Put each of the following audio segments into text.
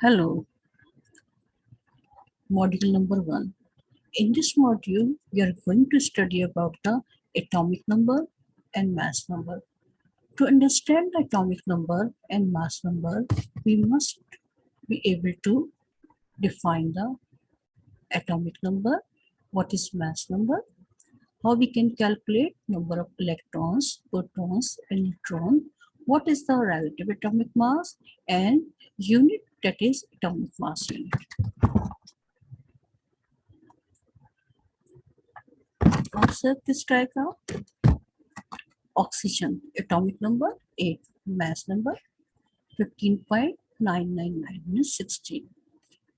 Hello, module number one. In this module, we are going to study about the atomic number and mass number. To understand the atomic number and mass number, we must be able to define the atomic number, what is mass number, how we can calculate number of electrons, protons, and neutrons, what is the relative atomic mass, and unit that is atomic mass unit. Observe this diagram. Oxygen, atomic number 8, mass number 15.999 means 16.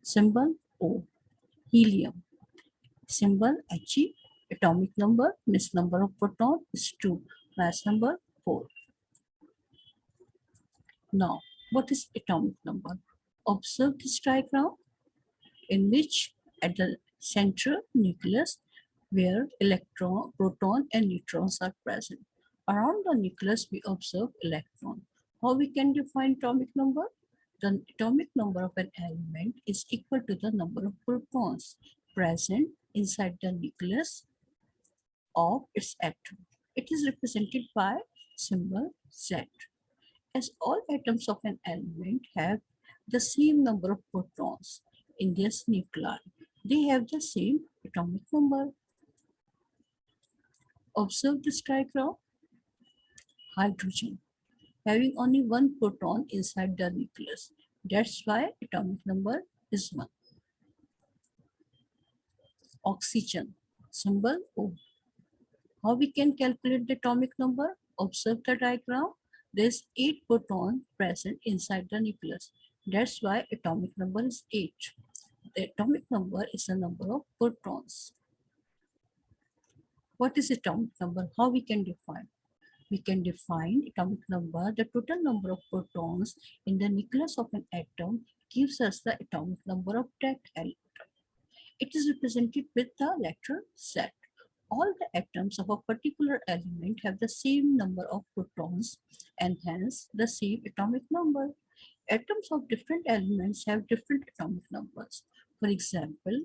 Symbol O. Helium, symbol He, atomic number means number of proton is 2, mass number 4. Now, what is atomic number? Observe this diagram in which at the central nucleus where electron, proton and neutrons are present. Around the nucleus we observe electron. How we can define atomic number? The atomic number of an element is equal to the number of protons present inside the nucleus of its atom. It is represented by symbol Z. As all atoms of an element have the same number of protons in their nuclei, they have the same atomic number. Observe this diagram. Hydrogen having only one proton inside the nucleus. That's why atomic number is 1. Oxygen symbol O. How we can calculate the atomic number? Observe the diagram. There's 8 proton present inside the nucleus. That's why atomic number is 8. The atomic number is the number of protons. What is atomic number? How we can define? We can define atomic number, the total number of protons in the nucleus of an atom gives us the atomic number of that atom. It is represented with the letter Z all the atoms of a particular element have the same number of protons and hence the same atomic number. Atoms of different elements have different atomic numbers. For example,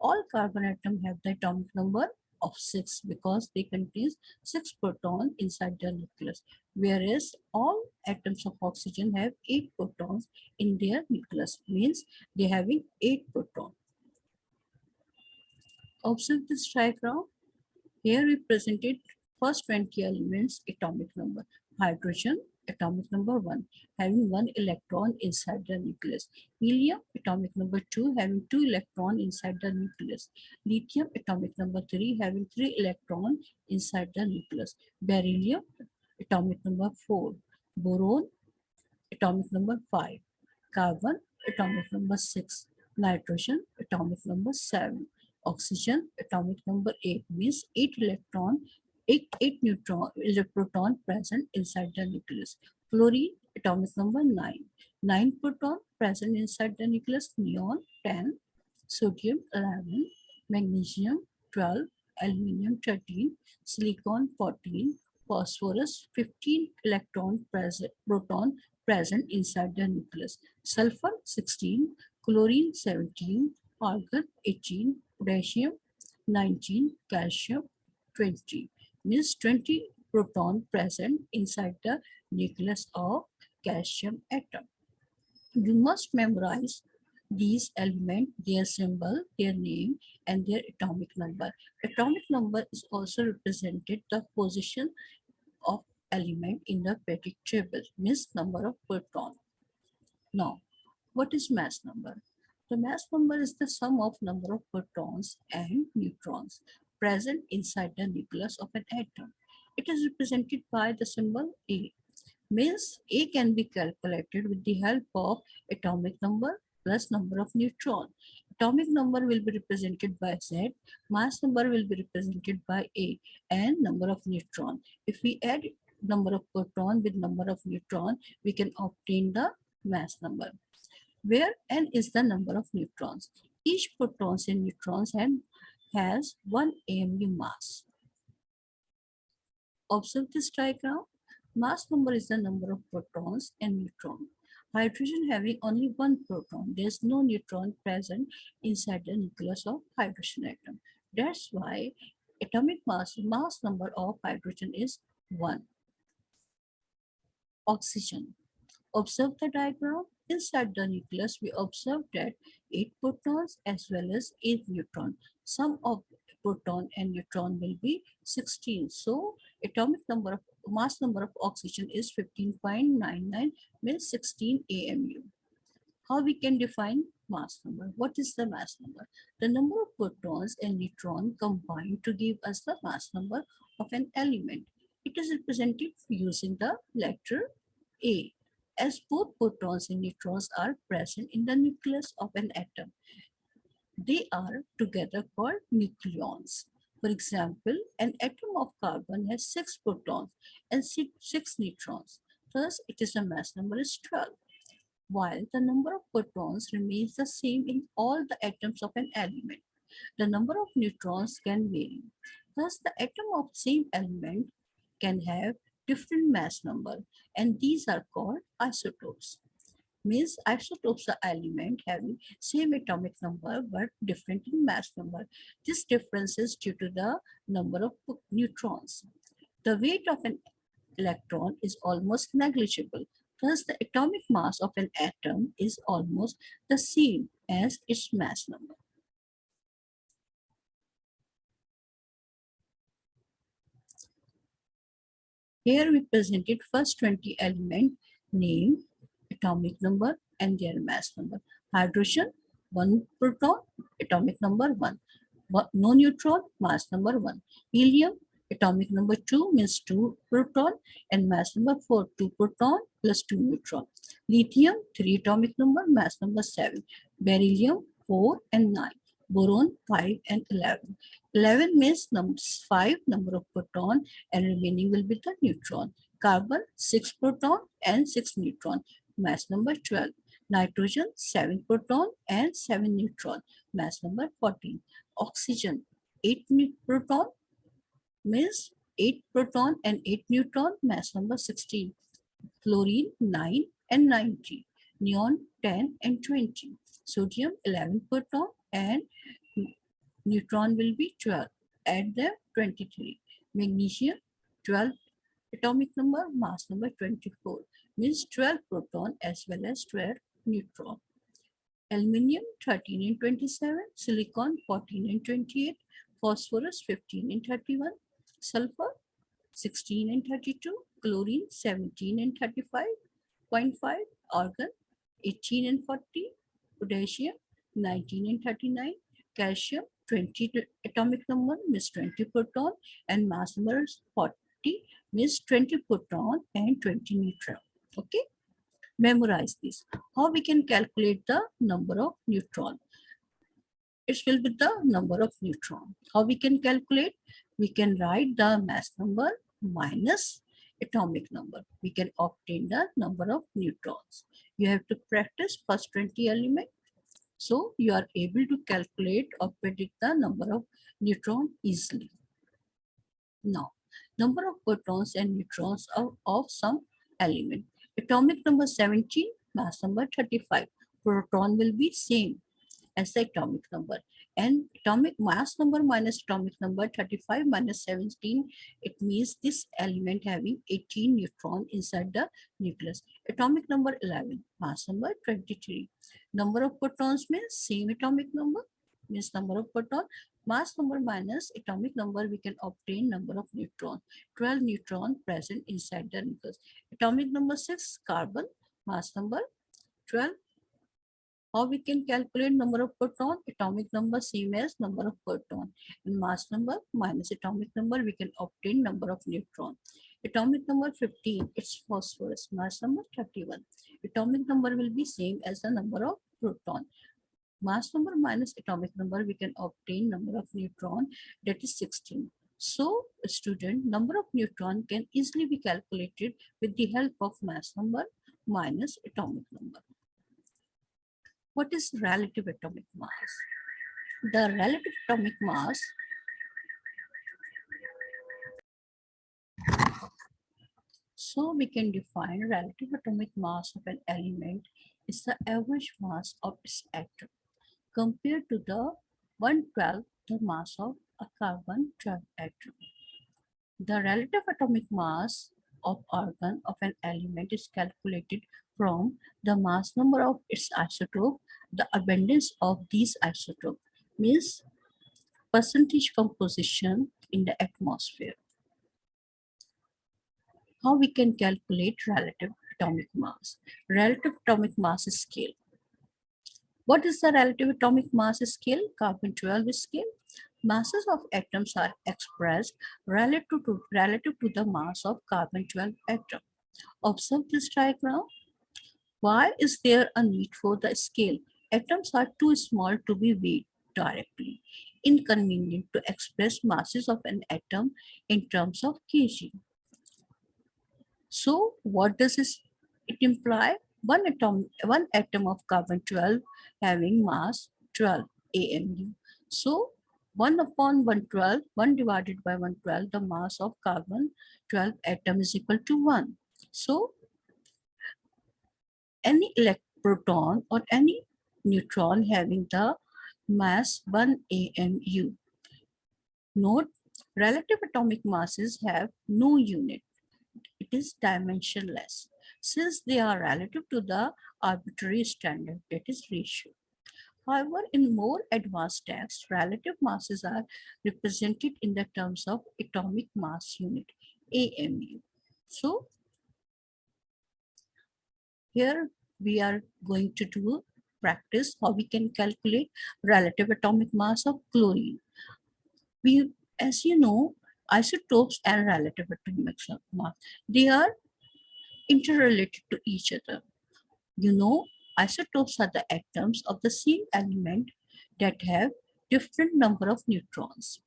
all carbon atoms have the atomic number of 6 because they contain 6 protons inside their nucleus, whereas all atoms of oxygen have 8 protons in their nucleus, means they having 8 protons. Observe this diagram. Here we presented first 20 elements atomic number. Hydrogen atomic number 1 having one electron inside the nucleus. Helium atomic number 2 having two electron inside the nucleus. Lithium atomic number 3 having three electron inside the nucleus. Beryllium atomic number 4. Boron atomic number 5. Carbon atomic number 6. Nitrogen atomic number 7 oxygen atomic number 8 means 8 electron 8, 8 neutron is a proton present inside the nucleus. Fluorine atomic number 9 9 proton present inside the nucleus neon 10 sodium 11 magnesium 12 aluminium 13 silicon 14 phosphorus 15 electron present proton present inside the nucleus. Sulfur 16 chlorine 17 argon 18 potassium 19 calcium 20 means 20 proton present inside the nucleus of calcium atom. You must memorize these elements their symbol their name and their atomic number. Atomic number is also represented the position of element in the periodic table means number of proton. Now what is mass number? The mass number is the sum of number of protons and neutrons present inside the nucleus of an atom. It is represented by the symbol A. Means A can be calculated with the help of atomic number plus number of neutron. Atomic number will be represented by Z, mass number will be represented by A and number of neutron. If we add number of proton with number of neutron, we can obtain the mass number where n is the number of neutrons. Each protons and neutrons has one AMU mass. Observe this diagram. Mass number is the number of protons and neutrons. Hydrogen having only one proton. There's no neutron present inside the nucleus of hydrogen atom. That's why atomic mass, mass number of hydrogen is 1. Oxygen. Observe the diagram. Inside the nucleus, we observe that 8 protons as well as 8 neutrons. Sum of proton and neutron will be 16. So atomic number of mass number of oxygen is 15.99 means 16 AMU. How we can define mass number? What is the mass number? The number of protons and neutrons combined to give us the mass number of an element. It is represented using the letter A as both protons and neutrons are present in the nucleus of an atom. They are together called nucleons. For example, an atom of carbon has six protons and six neutrons. Thus, it is a mass number is 12. While the number of protons remains the same in all the atoms of an element, the number of neutrons can vary. Thus, the atom of same element can have different mass number and these are called isotopes means isotopes are element having same atomic number but different in mass number. This difference is due to the number of neutrons. The weight of an electron is almost negligible. Thus, the atomic mass of an atom is almost the same as its mass number. Here we presented first 20 element name atomic number and their mass number. Hydrogen, one proton, atomic number one. No neutron, mass number one. Helium, atomic number two means two proton and mass number four, two proton plus two neutron. Lithium, three atomic number, mass number seven. Beryllium, four and nine. Boron, five and 11. 11 means numbers five number of proton and remaining will be the neutron. Carbon, six proton and six neutron mass number 12. Nitrogen, 7 proton and 7 neutron, mass number 14. Oxygen, 8 proton means 8 proton and 8 neutron, mass number 16. Chlorine, 9 and 90. Neon, 10 and 20. Sodium, 11 proton and neutron will be 12. Add them 23. Magnesium, 12 atomic number, mass number 24 means 12 proton as well as 12 neutron. Aluminium 13 and 27, silicon 14 and 28, phosphorus 15 and 31, sulfur 16 and 32, chlorine 17 and 35.5, argon 18 and 40, potassium 19 and 39, calcium 20 atomic number means 20 proton and mass number 40 means 20 proton and 20 neutron. Okay, memorize this. How we can calculate the number of neutron? It will be the number of neutron. How we can calculate? We can write the mass number minus atomic number. We can obtain the number of neutrons. You have to practice first 20 element. So you are able to calculate or predict the number of neutron easily. Now, number of protons and neutrons of, of some element. Atomic number 17, mass number 35. Proton will be same as the atomic number. And atomic mass number minus atomic number 35 minus 17, it means this element having 18 neutron inside the nucleus. Atomic number 11, mass number 23. Number of protons means same atomic number, means number of proton mass number minus atomic number, we can obtain number of neutron. 12 neutron present inside the nucleus. Atomic number 6, carbon, mass number 12. How we can calculate number of proton? Atomic number same as number of proton. And mass number minus atomic number, we can obtain number of neutron. Atomic number 15, it's phosphorus. Mass number 31. Atomic number will be same as the number of proton mass number minus atomic number, we can obtain number of neutron that is 16. So student, number of neutron can easily be calculated with the help of mass number minus atomic number. What is relative atomic mass? The relative atomic mass So we can define relative atomic mass of an element is the average mass of its atom compared to the 112 the mass of a carbon 12 atom. The relative atomic mass of argon of an element is calculated from the mass number of its isotope, the abundance of these isotope means percentage composition in the atmosphere. How we can calculate relative atomic mass? Relative atomic mass scale. What is the relative atomic mass scale? Carbon 12 scale. Masses of atoms are expressed relative to, relative to the mass of carbon 12 atom. Observe this diagram. Why is there a need for the scale? Atoms are too small to be weighed directly. Inconvenient to express masses of an atom in terms of kg. So what does this, it imply? One atom, one atom of carbon 12 having mass 12 AMU. So 1 upon 112, 1 divided by 112, the mass of carbon 12 atom is equal to 1. So any electron or any neutron having the mass 1 AMU. Note, relative atomic masses have no unit. It is dimensionless since they are relative to the arbitrary standard, that is ratio. However, in more advanced texts, relative masses are represented in the terms of atomic mass unit, AMU. So, here we are going to do practice how we can calculate relative atomic mass of chlorine. We, as you know, isotopes and relative atomic mass, they are interrelated to each other. You know, isotopes are the atoms of the same element that have different number of neutrons.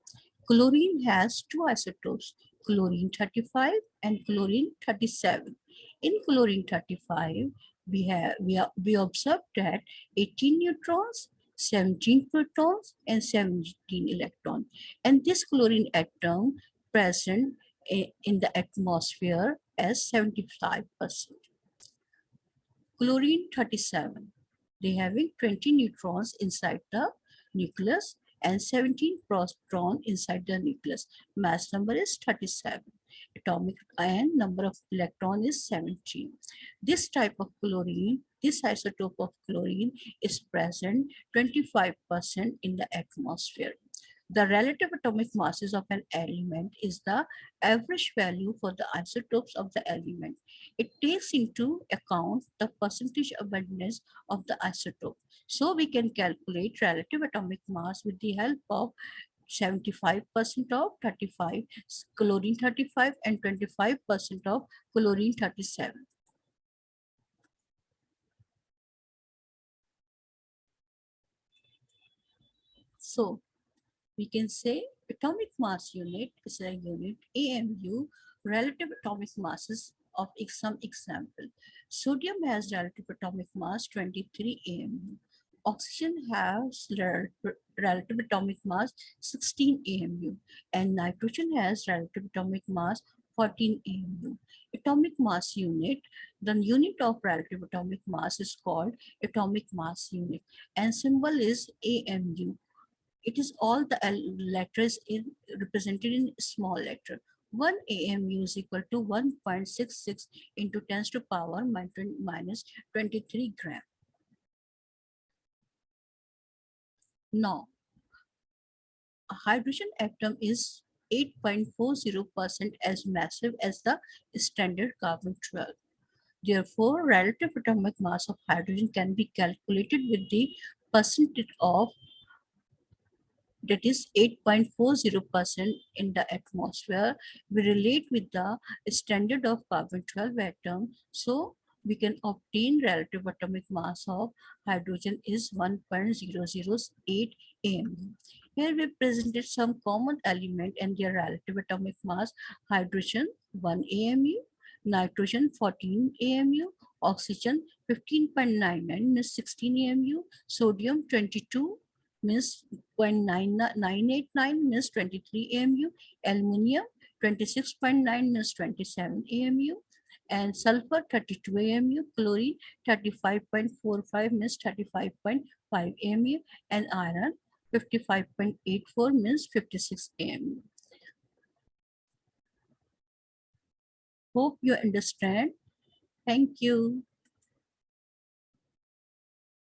Chlorine has two isotopes, chlorine 35 and chlorine 37. In chlorine 35, we have we, are, we observed that 18 neutrons 17 protons and 17 electrons. And this chlorine atom present in the atmosphere as 75 percent. Chlorine 37 they having 20 neutrons inside the nucleus and 17 proton inside the nucleus. Mass number is 37 atomic and number of electron is 17. This type of chlorine, this isotope of chlorine is present 25% in the atmosphere. The relative atomic masses of an element is the average value for the isotopes of the element. It takes into account the percentage abundance of the isotope. So we can calculate relative atomic mass with the help of 75% of 35 chlorine 35 and 25% of chlorine 37 so we can say atomic mass unit is a unit amu relative atomic masses of some example. Sodium has relative atomic mass 23 amu oxygen has relative atomic mass 16 AMU and nitrogen has relative atomic mass 14 AMU. Atomic mass unit, the unit of relative atomic mass is called atomic mass unit and symbol is AMU. It is all the letters in represented in small letter. 1 AMU is equal to 1.66 into 10 to power minus 23 gram. Now, a hydrogen atom is 8.40% as massive as the standard carbon-12. Therefore, relative atomic mass of hydrogen can be calculated with the percentage of that is 8.40% in the atmosphere. We relate with the standard of carbon-12 atom. So we can obtain relative atomic mass of hydrogen is 1.008 AMU. Here we presented some common element and their relative atomic mass. Hydrogen 1 AMU, nitrogen 14 AMU, oxygen 15.99 means 16 AMU, sodium 22 means 0.989 means 23 AMU, aluminium 26.9 means 27 AMU, and sulfur 32 AMU, chlorine 35.45 means 35.5 AMU and iron 55.84 means 56 AMU. Hope you understand. Thank you.